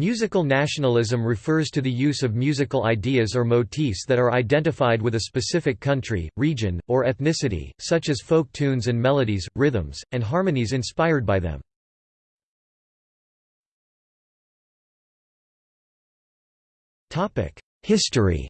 Musical nationalism refers to the use of musical ideas or motifs that are identified with a specific country, region, or ethnicity, such as folk tunes and melodies, rhythms, and harmonies inspired by them. History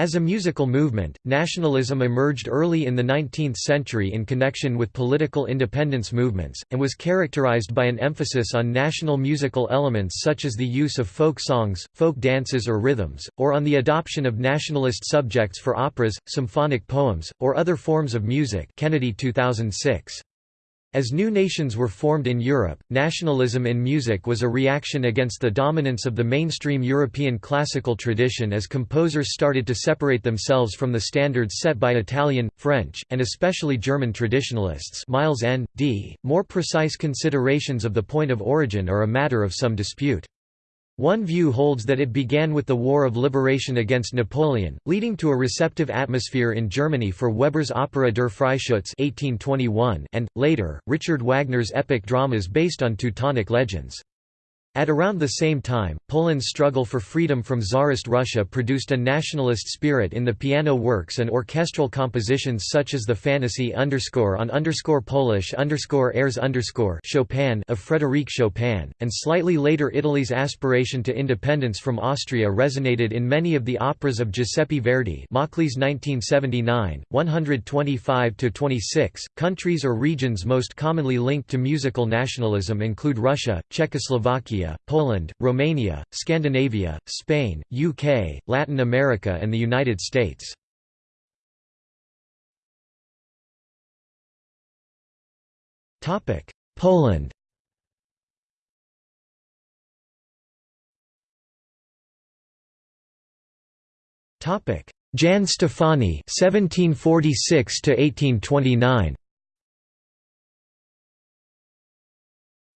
As a musical movement, nationalism emerged early in the 19th century in connection with political independence movements, and was characterized by an emphasis on national musical elements such as the use of folk songs, folk dances or rhythms, or on the adoption of nationalist subjects for operas, symphonic poems, or other forms of music Kennedy 2006. As new nations were formed in Europe, nationalism in music was a reaction against the dominance of the mainstream European classical tradition as composers started to separate themselves from the standards set by Italian, French, and especially German traditionalists Miles N. D. More precise considerations of the point of origin are a matter of some dispute. One view holds that it began with the War of Liberation against Napoleon, leading to a receptive atmosphere in Germany for Weber's opera Der Freischütz 1821 and, later, Richard Wagner's epic dramas based on Teutonic legends. At around the same time, Poland's struggle for freedom from Tsarist Russia produced a nationalist spirit in the piano works and orchestral compositions such as the Fantasy on Polish airs underscore Chopin of Frédéric Chopin, and slightly later Italy's aspiration to independence from Austria resonated in many of the operas of Giuseppe Verdi Machlis 1979, 125–26. Countries or regions most commonly linked to musical nationalism include Russia, Czechoslovakia, Poland, Romania, Scandinavia, Spain, UK, Latin America and the United States. Topic Poland Topic Jan Stefani 1746 to 1829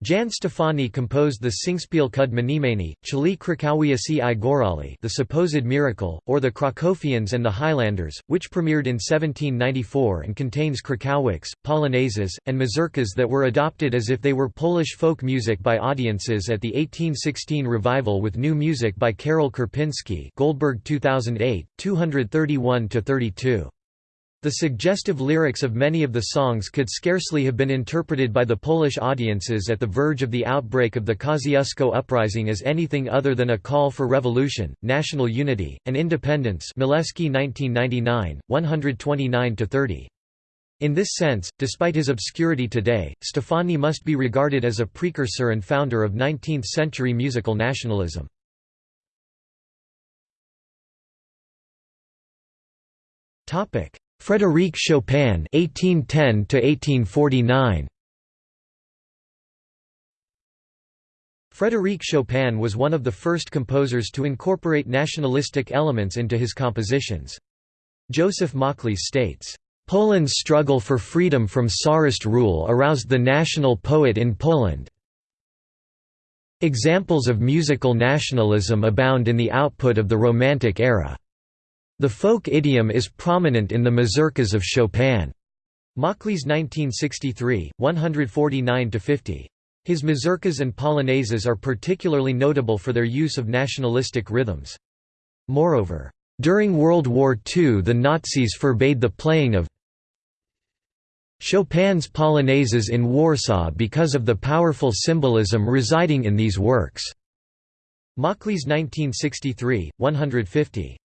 Jan Stefani composed the Singspiel kud Mnimani, Chili Krakowia si i Gorali The Supposed Miracle, or The Krakowians and the Highlanders, which premiered in 1794 and contains Krakowiaks, Polonaises, and mazurkas that were adopted as if they were Polish folk music by audiences at the 1816 revival with new music by Karol Kurpinski Goldberg 2008, 231–32. The suggestive lyrics of many of the songs could scarcely have been interpreted by the Polish audiences at the verge of the outbreak of the Kosciuszko uprising as anything other than a call for revolution, national unity, and independence Milewski 1999, 129–30. In this sense, despite his obscurity today, Stefani must be regarded as a precursor and founder of 19th-century musical nationalism. Topic: Frédéric Chopin (1810–1849). Frédéric Chopin was one of the first composers to incorporate nationalistic elements into his compositions. Joseph Machlis states, "...Poland's struggle for freedom from Tsarist rule aroused the national poet in Poland. Examples of musical nationalism abound in the output of the Romantic era." The folk idiom is prominent in the mazurkas of Chopin. Machlis 1963, 149–50. His mazurkas and polonaises are particularly notable for their use of nationalistic rhythms. Moreover, during World War II the Nazis forbade the playing of Chopin's polonaises in Warsaw because of the powerful symbolism residing in these works. Machlis 1963, 150.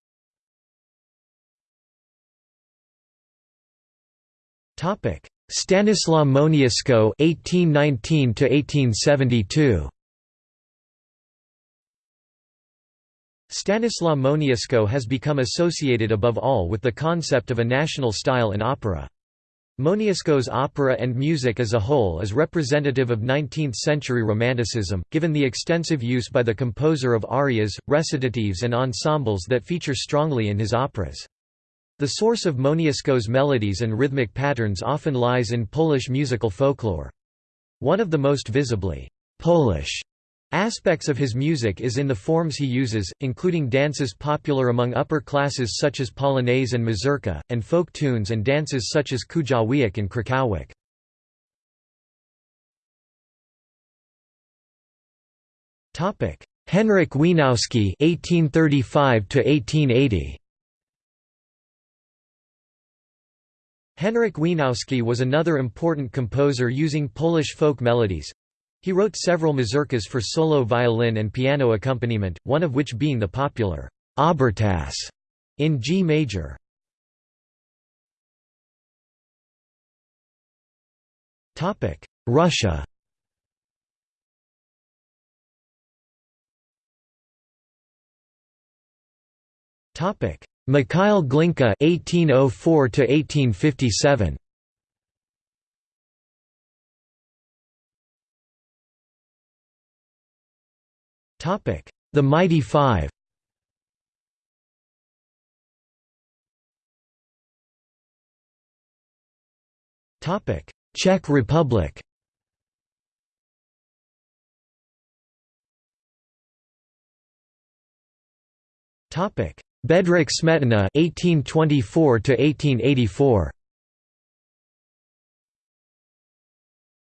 Stanislaw Moniuszko (1819–1872). Stanislaw Moniuszko has become associated above all with the concept of a national style in opera. Moniuszko's opera and music as a whole is representative of 19th-century Romanticism, given the extensive use by the composer of arias, recitatives and ensembles that feature strongly in his operas. The source of Moniuszko's melodies and rhythmic patterns often lies in Polish musical folklore. One of the most visibly Polish aspects of his music is in the forms he uses, including dances popular among upper classes such as polonaise and mazurka, and folk tunes and dances such as kujawiak and krakowiak. Henryk Wieniawski (1835–1880). Henryk Wieniawski was another important composer using Polish folk melodies. He wrote several mazurkas for solo violin and piano accompaniment, one of which being the popular Obertasse in G major. Topic: Russia Mikhail Glinka (1804–1857). Topic: The Mighty Five. Topic: Czech Republic. Topic: Bedřich Smetana (1824–1884).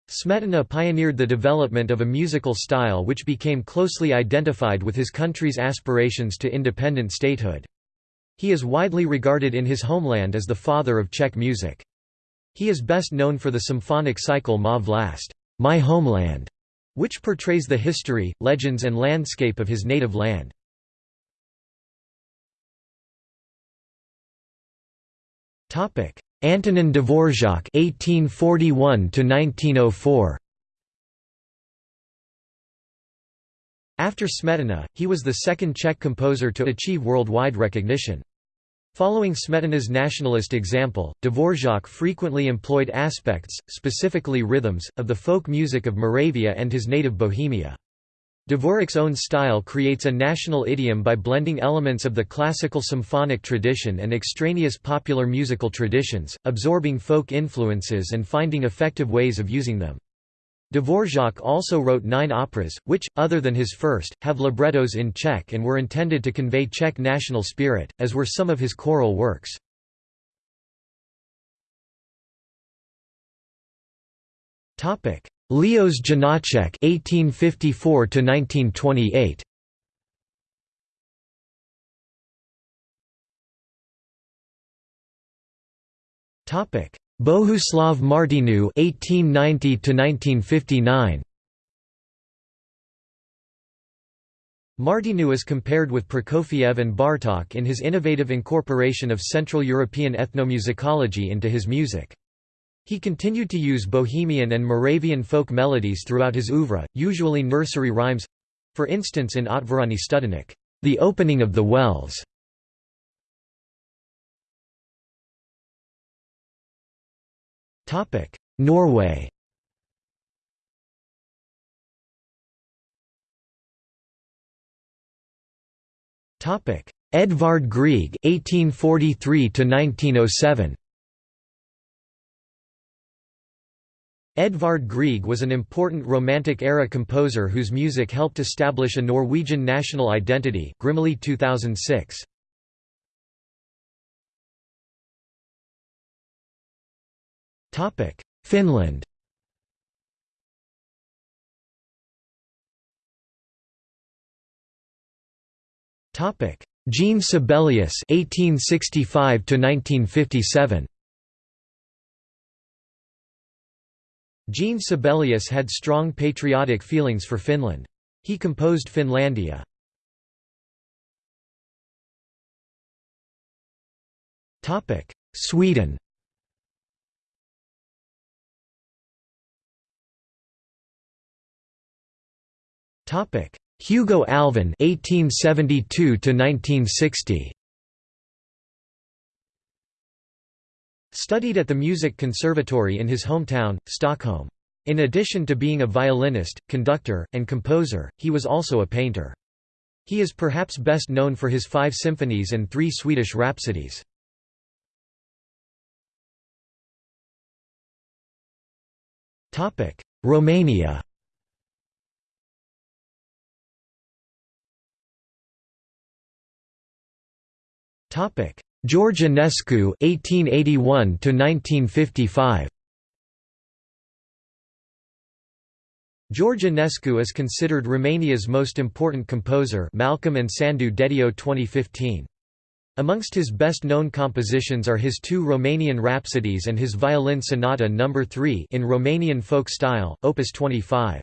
Smetana pioneered the development of a musical style which became closely identified with his country's aspirations to independent statehood. He is widely regarded in his homeland as the father of Czech music. He is best known for the symphonic cycle Ma vlast, My Homeland, which portrays the history, legends and landscape of his native land. Topic: Antonin Dvorak (1841–1904). After Smetana, he was the second Czech composer to achieve worldwide recognition. Following Smetana's nationalist example, Dvorak frequently employed aspects, specifically rhythms, of the folk music of Moravia and his native Bohemia. Dvorak's own style creates a national idiom by blending elements of the classical symphonic tradition and extraneous popular musical traditions, absorbing folk influences and finding effective ways of using them. Dvorak also wrote nine operas, which, other than his first, have librettos in Czech and were intended to convey Czech national spirit, as were some of his choral works. Leos Janáček (1854–1928). Topic: Bohuslav Martinu (1890–1959). Martinu is compared with Prokofiev and Bartók in his innovative incorporation of Central European ethnomusicology into his music. He continued to use Bohemian and Moravian folk melodies throughout his oeuvre, usually nursery rhymes—for instance in Otvorení Studenik, the opening of the wells. Norway Edvard Grieg (1843–1907). Edvard Grieg was an important Romantic-era composer whose music helped establish a Norwegian national identity Grimley 2006. Finland Jean Sibelius 1865 to 1957 Jean Sibelius had strong patriotic feelings for Finland. He composed Finlandia. Sweden Hugo Alfvén (1872–1960). Studied at the Music Conservatory in his hometown, Stockholm. In addition to being a violinist, conductor, and composer, he was also a painter. He is perhaps best known for his five symphonies and three Swedish rhapsodies. Romania Topic: George Enescu (1881–1955). George Enescu is considered Romania's most important composer Malcolm and Sandu Dediu 2015. Amongst his best-known compositions are his two Romanian Rhapsodies and his Violin Sonata No. 3 in Romanian folk style, opus 25.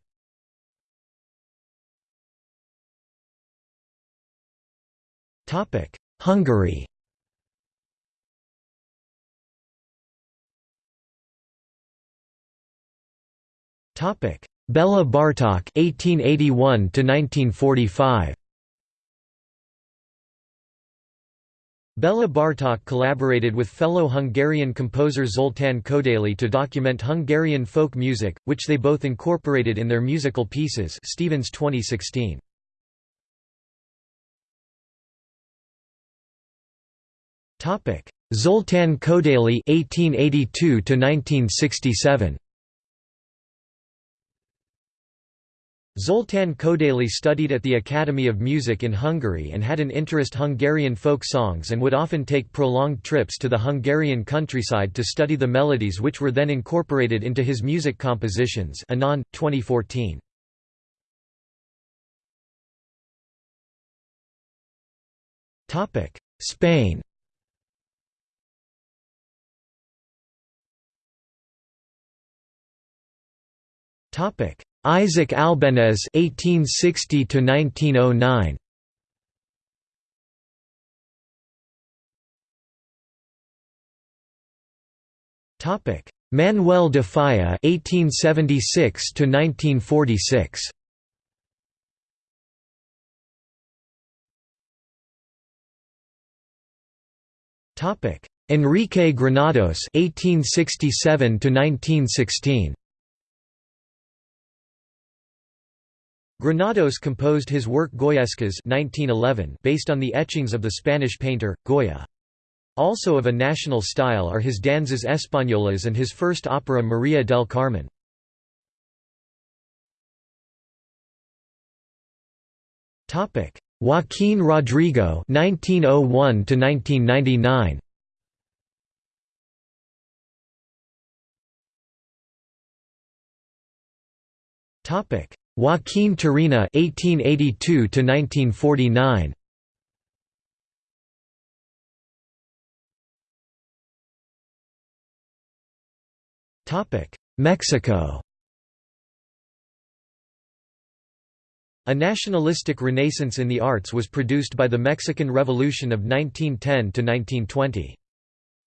Hungary Bela Bartok 1881 1945 Bela Bartok collaborated with fellow Hungarian composer Zoltán Kodaly to document Hungarian folk music, which they both incorporated in their musical pieces Stevens 2016. Zoltán Kodaly 1882 Zoltán Kodaly studied at the Academy of Music in Hungary and had an interest Hungarian folk songs and would often take prolonged trips to the Hungarian countryside to study the melodies which were then incorporated into his music compositions Anand, 2014. Spain Topic Isaac Albéniz (1860–1909). Topic: Manuel de Falla (1876–1946). Topic: Enrique Granados (1867–1916). Granados composed his work Goyescas 1911 based on the etchings of the Spanish painter, Goya. Also of a national style are his Danzas Españolas and his first opera Maria del Carmen. Joaquín Rodrigo 1901 1999 Topic Joaquín Turina (1882–1949). Topic: Mexico. A nationalistic renaissance in the arts was produced by the Mexican Revolution of 1910 to 1920.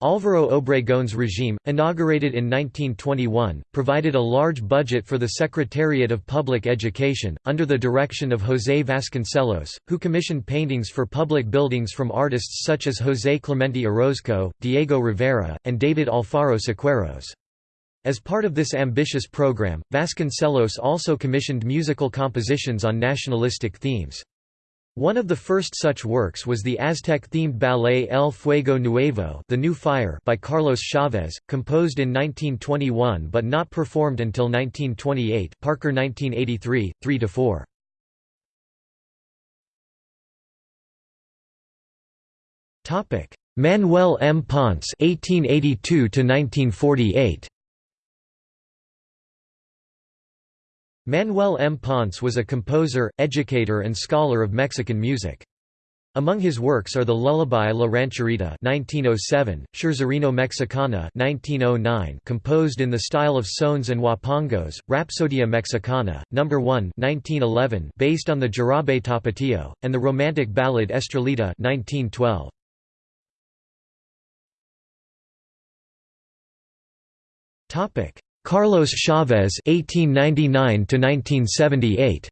Álvaro Obregón's regime, inaugurated in 1921, provided a large budget for the Secretariat of Public Education, under the direction of José Vasconcelos, who commissioned paintings for public buildings from artists such as José Clemente Orozco, Diego Rivera, and David Alfaro Siqueiros. As part of this ambitious program, Vasconcelos also commissioned musical compositions on nationalistic themes. One of the first such works was the Aztec-themed ballet El Fuego Nuevo The New Fire by Carlos Chavez, composed in 1921 but not performed until 1928 Parker 1983, 3–4. Manuel M. Ponce 1882 1948 Manuel M. Ponce was a composer, educator and scholar of Mexican music. Among his works are the Lullaby La Rancherita 1907, Scherzarino Mexicana 1909 composed in the style of sones and huapangos, Rapsodia Mexicana, No. 1 1911 based on the Jarabe Tapatio, and the romantic ballad Estrellita 1912. Carlos Chavez (1899–1978).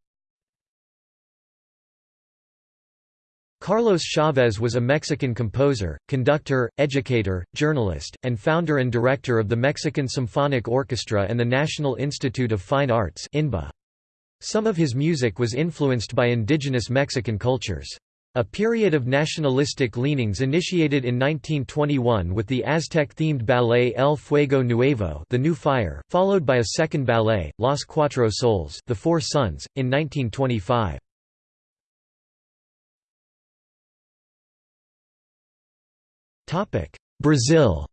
Carlos Chavez was a Mexican composer, conductor, educator, journalist, and founder and director of the Mexican Symphonic Orchestra and the National Institute of Fine Arts Some of his music was influenced by indigenous Mexican cultures. A period of nationalistic leanings initiated in 1921 with the Aztec-themed ballet El Fuego Nuevo The New Fire, followed by a second ballet, Los Cuatro Soles The Four Suns, in 1925. Brazil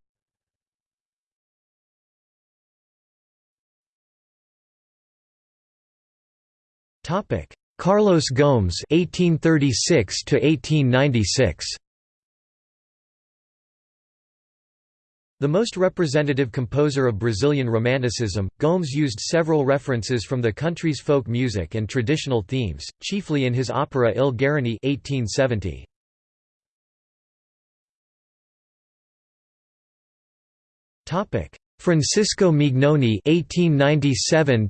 Carlos Gomes (1836–1896). The most representative composer of Brazilian Romanticism, Gomes used several references from the country's folk music and traditional themes, chiefly in his opera Il Guarani 1870. Francisco Mignone 1897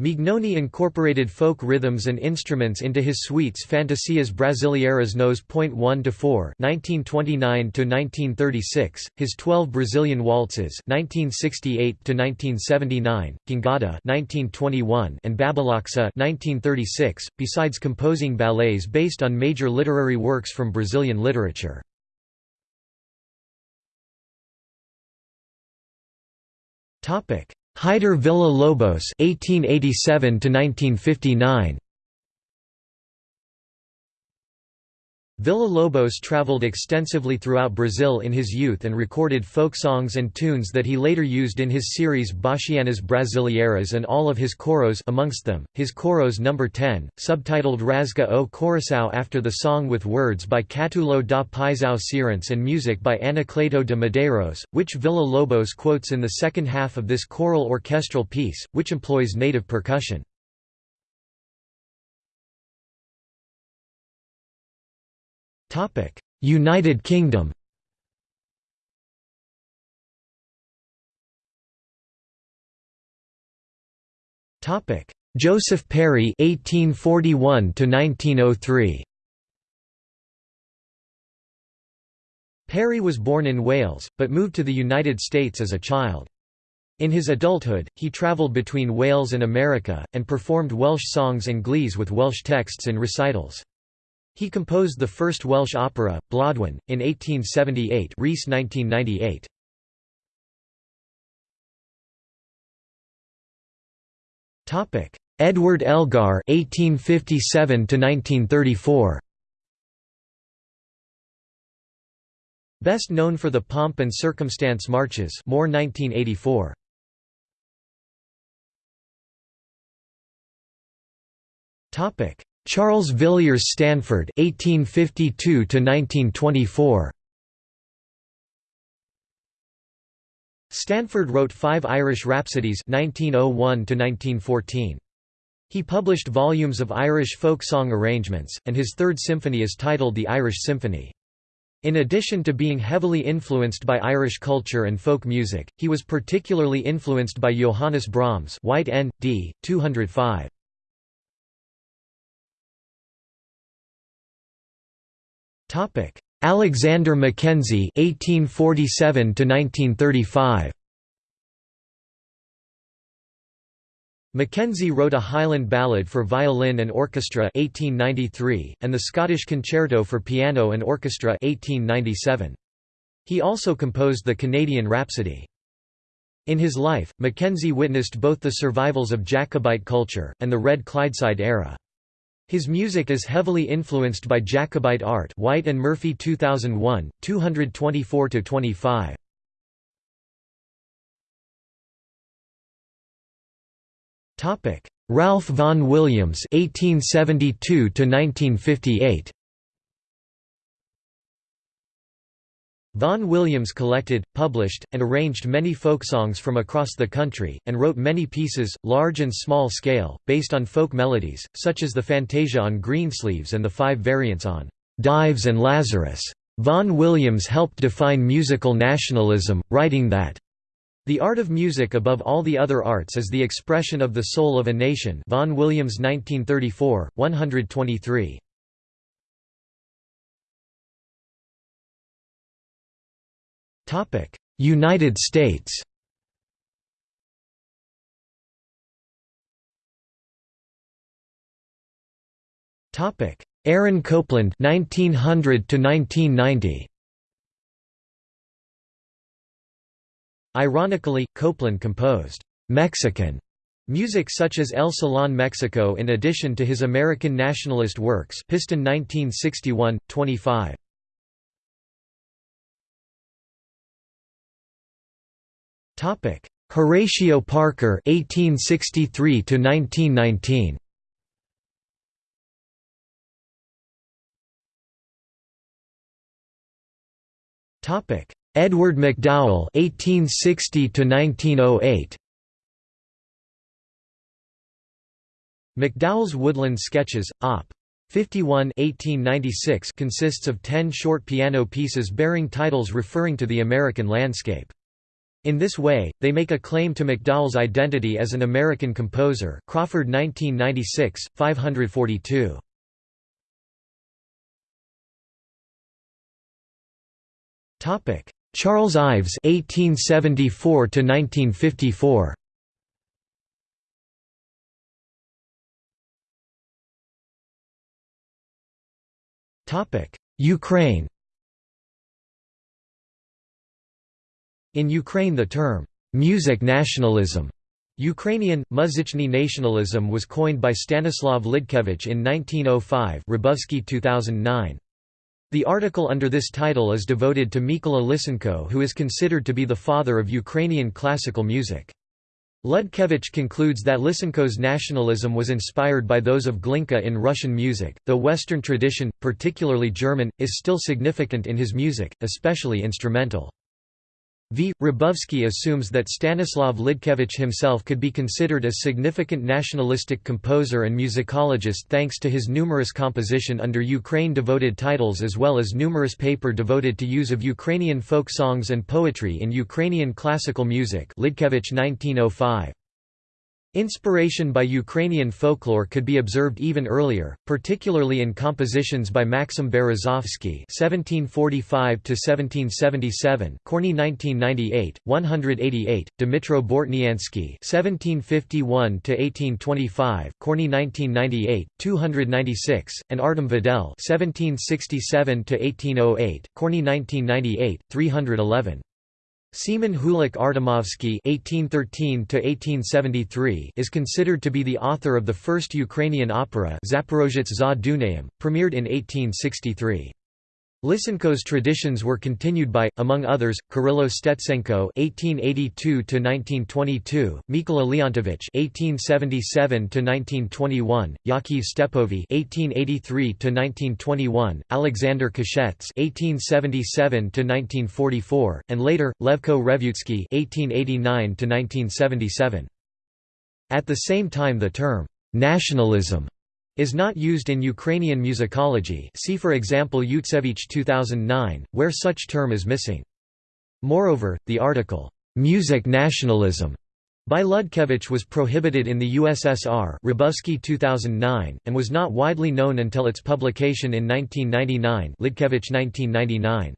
Mignone incorporated folk rhythms and instruments into his suites Fantasias Brasileiras Nos. 1 to 4, 1929 to 1936, his 12 Brazilian waltzes, 1968 to 1979, Gingada, 1921, and Babilaxa, 1936, besides composing ballets based on major literary works from Brazilian literature. Topic: Heitor Villa-Lobos (1887–1959). Villa-Lobos traveled extensively throughout Brazil in his youth and recorded folk songs and tunes that he later used in his series Bachianas Brasileiras and all of his choros amongst them, his choros No. 10, subtitled Rasga o Coração after the song with words by Catulo da Paixão Cearense and music by Anacleto de Medeiros, which Villa-Lobos quotes in the second half of this choral orchestral piece, which employs native percussion. United Kingdom Topic: Joseph Parry 1841 to 1903 Parry was born in Wales, but moved to the United States as a child. In his adulthood, he travelled between Wales and America, and performed Welsh songs and glees with Welsh texts in recitals. He composed the first Welsh opera, Blodwen, in 1878 Rhys 1998. Edward Elgar 1857 1934. Best known for the Pomp and Circumstance Marches Moore 1984. Topic Charles Villiers Stanford (1852–1924). Stanford wrote five Irish Rhapsodies (1901–1914). He published volumes of Irish folk song arrangements, and his third symphony is titled the Irish Symphony. In addition to being heavily influenced by Irish culture and folk music, he was particularly influenced by Johannes Brahms White N. D. 205. Alexander Mackenzie (1847–1935). Mackenzie wrote a Highland Ballad for Violin and Orchestra 1893, and the Scottish Concerto for Piano and Orchestra 1897. He also composed the Canadian Rhapsody. In his life, Mackenzie witnessed both the survivals of Jacobite culture, and the Red Clydeside era. His music is heavily influenced by Jacobite art White and Murphy 2001, 224–25. Ralph Vaughan Williams 1872 1958 Vaughan Williams collected, published, and arranged many folk songs from across the country, and wrote many pieces, large and small scale, based on folk melodies, such as the Fantasia on Greensleeves and the five variants on Dives and Lazarus. Vaughan Williams helped define musical nationalism, writing that the art of music above all the other arts is the expression of the soul of a nation Vaughan Williams 1934, 123. United States. Topic: Aaron Copland 1900 to 1990 Ironically, Copland composed Mexican music such as El Salón Mexico in addition to his American nationalist works Piston 1961, 25. Horatio Parker (1863–1919). Topic: Edward MacDowell (1860–1908). MacDowell's Woodland Sketches, Op. 51 1896 consists of ten short piano pieces bearing titles referring to the American landscape. In this way, they make a claim to MacDowell's identity as an American composer Crawford 1996, 542. Charles Ives 1874 to 1954. Ukraine In Ukraine the term, "'music nationalism' Ukrainian, muzichny nationalism was coined by Stanislav Lidkevich in 1905 Rybovsky 2009. The article under this title is devoted to Mykola Lysenko who is considered to be the father of Ukrainian classical music. Ludkevich concludes that Lysenko's nationalism was inspired by those of Glinka in Russian music, though Western tradition, particularly German, is still significant in his music, especially instrumental. V. Rybovsky assumes that Stanislav Lidkevich himself could be considered a significant nationalistic composer and musicologist thanks to his numerous composition under Ukraine-devoted titles as well as numerous paper devoted to use of Ukrainian folk songs and poetry in Ukrainian classical music Lidkevich 1905. Inspiration by Ukrainian folklore could be observed even earlier, particularly in compositions by Maxim Berezovsky (1745–1777), Korny 1998, 188, Dmitro Bortniansky (1751–1825), Korny 1998, 296, and Artem Vedel (1767–1808), Korny 1998, 311. Seaman Hulak Artemovsky (1813–1873) is considered to be the author of the first Ukrainian opera Zaporozhets za premiered in 1863. Lysenko's traditions were continued by, among others, Kirylo Stetsenko (1882–1922), Mykola Leontovich (1877–1921), Yakov Stepovy (1883–1921), Alexander Kashets (1877–1944), and later Levko Revutsky (1889–1977). At the same time, the term nationalism is not used in Ukrainian musicology see for example Yutsevich 2009, where such term is missing. Moreover, the article, "'Music Nationalism' by Ludkevich was prohibited in the USSR Rybovsky 2009, and was not widely known until its publication in 1999 Lidkevich 1999.